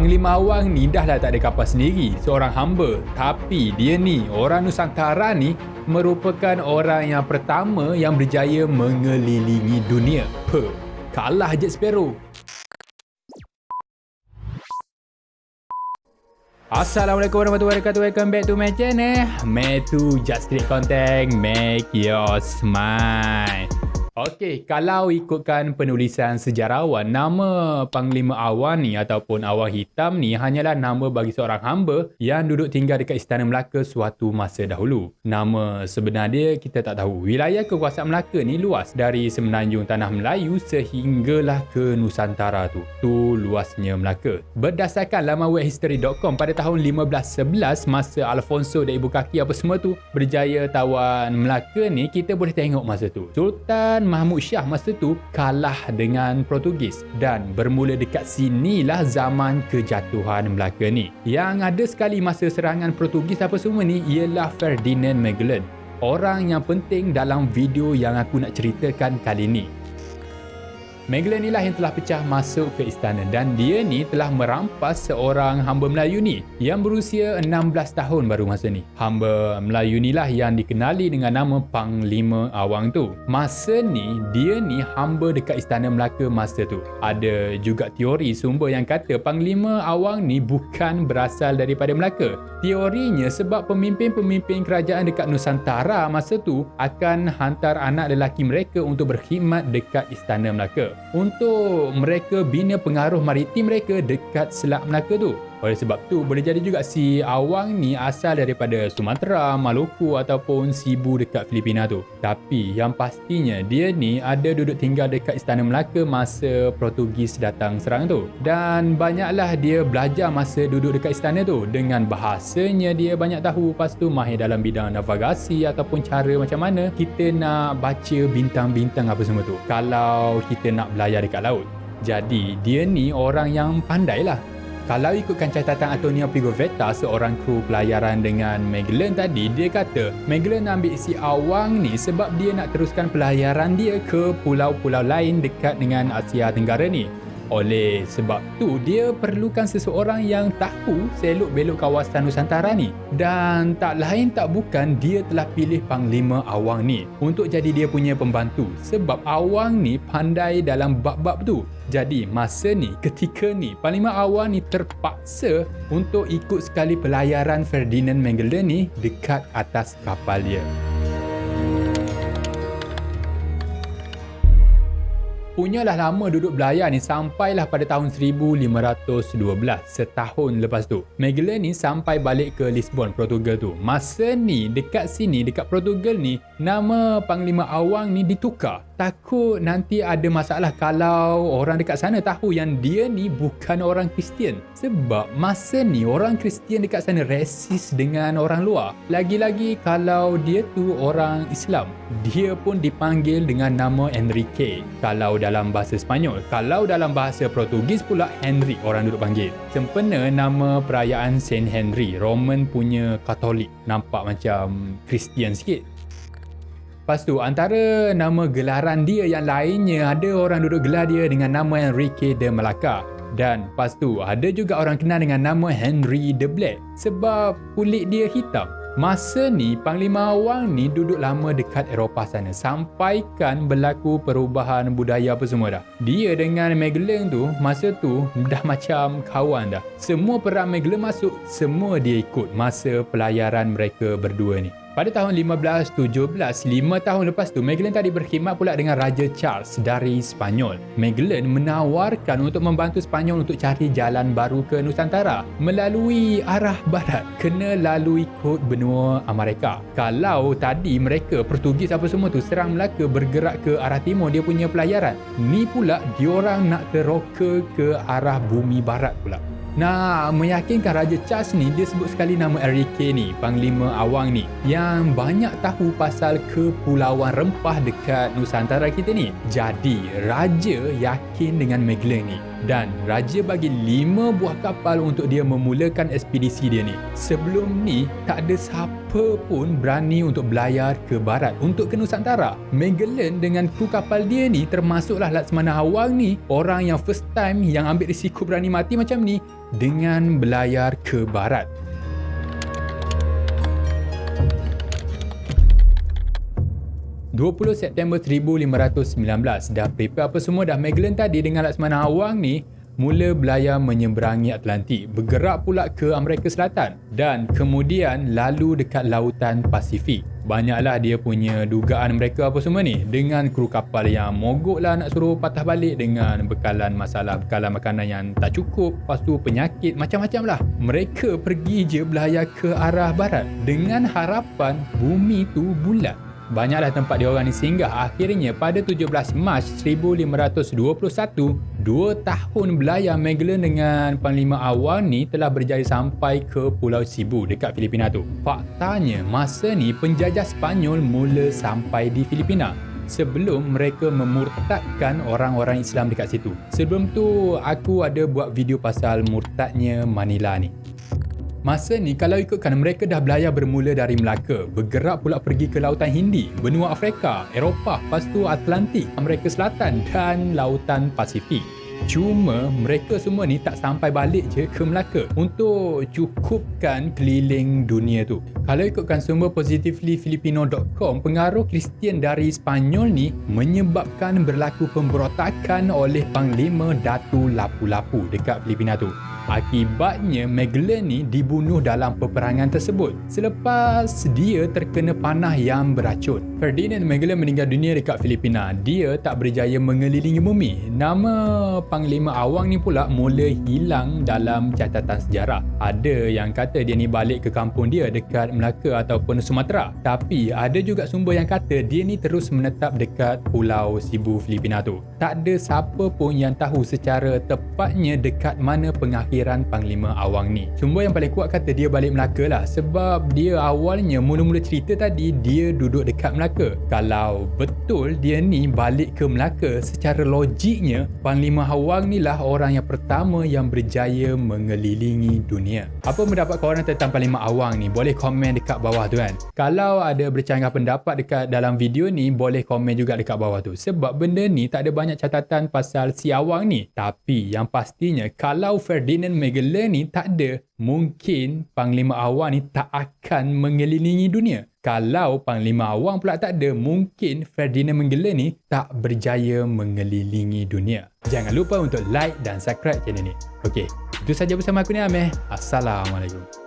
Panglima Awang ni dah lah tak ada kapal sendiri, seorang hamba. Tapi dia ni, orang Nusantara ni merupakan orang yang pertama yang berjaya mengelilingi dunia. Pe, kalah Jet Sparrow. Assalamualaikum warahmatullahi wabarakatuh Welcome back to my channel Metu Just Street Content Make your smile Okey, kalau ikutkan penulisan sejarawan, nama Panglima Awan ni ataupun Awan Hitam ni hanyalah nama bagi seorang hamba yang duduk tinggal dekat Istana Melaka suatu masa dahulu. Nama sebenar dia kita tak tahu. Wilayah kekuasaan Melaka ni luas dari semenanjung Tanah Melayu sehinggalah ke Nusantara tu. Tu luasnya Melaka. Berdasarkan laman webhistory.com pada tahun 1511 masa Alfonso dan ibu kaki apa semua tu berjaya tawan Melaka ni, kita boleh tengok masa tu. Sultan Mahmud Shah masa tu kalah dengan Portugis dan bermula dekat sinilah zaman kejatuhan Melaka ni. Yang ada sekali masa serangan Portugis apa semua ni ialah Ferdinand Magellan. Orang yang penting dalam video yang aku nak ceritakan kali ni. Magellan inilah yang telah pecah masuk ke istana dan dia ni telah merampas seorang hamba Melayu ni yang berusia 16 tahun baru masa ni. Hamba Melayu inilah yang dikenali dengan nama Panglima Awang tu. Masa ni, dia ni hamba dekat istana Melaka masa tu. Ada juga teori sumber yang kata Panglima Awang ni bukan berasal daripada Melaka. Teorinya sebab pemimpin-pemimpin kerajaan dekat Nusantara masa tu akan hantar anak lelaki mereka untuk berkhidmat dekat istana Melaka untuk mereka bina pengaruh maritim mereka dekat Selat Melaka tu. Oleh sebab tu, boleh jadi juga si Awang ni asal daripada Sumatera, Maluku ataupun Sibu dekat Filipina tu. Tapi yang pastinya, dia ni ada duduk tinggal dekat Istana Melaka masa Portugis datang serang tu. Dan banyaklah dia belajar masa duduk dekat istana tu. Dengan bahasanya dia banyak tahu, lepas tu mahir dalam bidang navigasi ataupun cara macam mana kita nak baca bintang-bintang apa semua tu. Kalau kita nak belayar dekat laut. Jadi dia ni orang yang pandai lah kalau ikutkan catatan Antonio Pigovetta, seorang kru pelayaran dengan Magellan tadi, dia kata Magellan ambil si Awang ni sebab dia nak teruskan pelayaran dia ke pulau-pulau lain dekat dengan Asia Tenggara ni. Oleh sebab tu, dia perlukan seseorang yang tahu selok-belok kawasan Nusantara ni. Dan tak lain tak bukan dia telah pilih Panglima Awang ni untuk jadi dia punya pembantu. Sebab Awang ni pandai dalam bab-bab tu. Jadi masa ni, ketika ni, Panglima Awang ni terpaksa untuk ikut sekali pelayaran Ferdinand Magellan ni dekat atas kapal dia. Punyalah lama duduk belayar ni sampailah pada tahun 1512 setahun lepas tu. Magellan ni sampai balik ke Lisbon Portugal tu. Masa ni dekat sini dekat Portugal ni nama Panglima Awang ni ditukar takut nanti ada masalah kalau orang dekat sana tahu yang dia ni bukan orang Kristian. Sebab masa ni orang Kristian dekat sana resis dengan orang luar. Lagi-lagi kalau dia tu orang Islam. Dia pun dipanggil dengan nama Enrique kalau dalam bahasa Sepanyol. Kalau dalam bahasa Portugis pula Henry orang duduk panggil. Sempena nama perayaan Saint Henry, Roman punya Katolik. Nampak macam Kristian sikit. Lepas tu antara nama gelaran dia yang lainnya ada orang duduk gelar dia dengan nama Enrique de Malacca. Dan lepas tu ada juga orang kenal dengan nama Henry the Black sebab kulit dia hitam. Masa ni Panglima Awang ni duduk lama dekat Eropah sana sampaikan berlaku perubahan budaya apa semua dah. Dia dengan Magellan tu masa tu dah macam kawan dah. Semua perang Magellan masuk, semua dia ikut masa pelayaran mereka berdua ni. Pada tahun 1517, lima tahun lepas tu, Magellan tadi berkhidmat pula dengan Raja Charles dari Spanyol. Magellan menawarkan untuk membantu Spanyol untuk cari jalan baru ke Nusantara melalui arah barat, kena lalui kod benua Amerika. Kalau tadi mereka, Portugis apa semua tu, serang Melaka bergerak ke arah timur dia punya pelayaran, ni pula diorang nak teroka ke arah bumi barat pula. Nak meyakinkan Raja Charles ni dia sebut sekali nama Enrique ni, Panglima Awang ni yang banyak tahu pasal kepulauan rempah dekat Nusantara kita ni. Jadi Raja yakin dengan Magellan ni. Dan raja bagi 5 buah kapal untuk dia memulakan ekspedisi dia ni. Sebelum ni tak ada siapa pun berani untuk belayar ke barat untuk ke Nusantara. Magellan dengan kru kapal dia ni termasuklah Laksamana Awang ni orang yang first time yang ambil risiko berani mati macam ni dengan belayar ke barat. 20 September 1519 dah prepare apa semua dah? Magellan tadi dengan Laksamana Awang ni mula belayar menyeberangi Atlantik. Bergerak pula ke Amerika Selatan dan kemudian lalu dekat lautan Pasifik. Banyaklah dia punya dugaan mereka apa semua ni. Dengan kru kapal yang mogok lah nak suruh patah balik dengan bekalan masalah bekalan makanan yang tak cukup. Lepas tu penyakit macam-macam lah. Mereka pergi je belayar ke arah barat dengan harapan bumi tu bulat banyaklah tempat dia orang ni singgah. Akhirnya pada 17 Mac 1521, dua tahun belayar Magellan dengan Panglima Awal ni telah berjaya sampai ke Pulau Cebu dekat Filipina tu. Faktanya, masa ni penjajah Spanyol mula sampai di Filipina sebelum mereka memurtadkan orang-orang Islam dekat situ. Sebelum tu, aku ada buat video pasal murtadnya Manila ni. Masa ni kalau ikutkan mereka dah belayar bermula dari Melaka, bergerak pula pergi ke Lautan Hindi, benua Afrika, Eropah, lepas tu Atlantik, Amerika Selatan dan Lautan Pasifik. Cuma mereka semua ni tak sampai balik je ke Melaka untuk cukupkan keliling dunia tu. Kalau ikutkan sumber positivelyfilipino.com, pengaruh Kristian dari Spanyol ni menyebabkan berlaku pemberontakan oleh Panglima Datu Lapu-Lapu dekat Filipina tu. Akibatnya Magellan ni dibunuh dalam peperangan tersebut selepas dia terkena panah yang beracun. Ferdinand Magellan meninggal dunia dekat Filipina. Dia tak berjaya mengelilingi bumi. Nama Panglima Awang ni pula mula hilang dalam catatan sejarah. Ada yang kata dia ni balik ke kampung dia dekat Melaka ataupun Sumatera. Tapi ada juga sumber yang kata dia ni terus menetap dekat Pulau Sibu Filipina tu. Tak ada siapa pun yang tahu secara tepatnya dekat mana pengakhir kelahiran Panglima Awang ni. Sumber yang paling kuat kata dia balik Melaka lah sebab dia awalnya mula-mula cerita tadi dia duduk dekat Melaka. Kalau betul dia ni balik ke Melaka secara logiknya Panglima Awang ni lah orang yang pertama yang berjaya mengelilingi dunia. Apa pendapat korang tentang Panglima Awang ni? Boleh komen dekat bawah tu kan. Kalau ada bercanggah pendapat dekat dalam video ni boleh komen juga dekat bawah tu. Sebab benda ni tak ada banyak catatan pasal si Awang ni. Tapi yang pastinya kalau Ferdinand Magellan ni tak ada, mungkin Panglima Awang ni tak akan mengelilingi dunia. Kalau Panglima Awang pula tak ada, mungkin Ferdinand Magellan ni tak berjaya mengelilingi dunia. Jangan lupa untuk like dan subscribe channel ni. Okey, itu saja bersama aku ni Ameh. Assalamualaikum.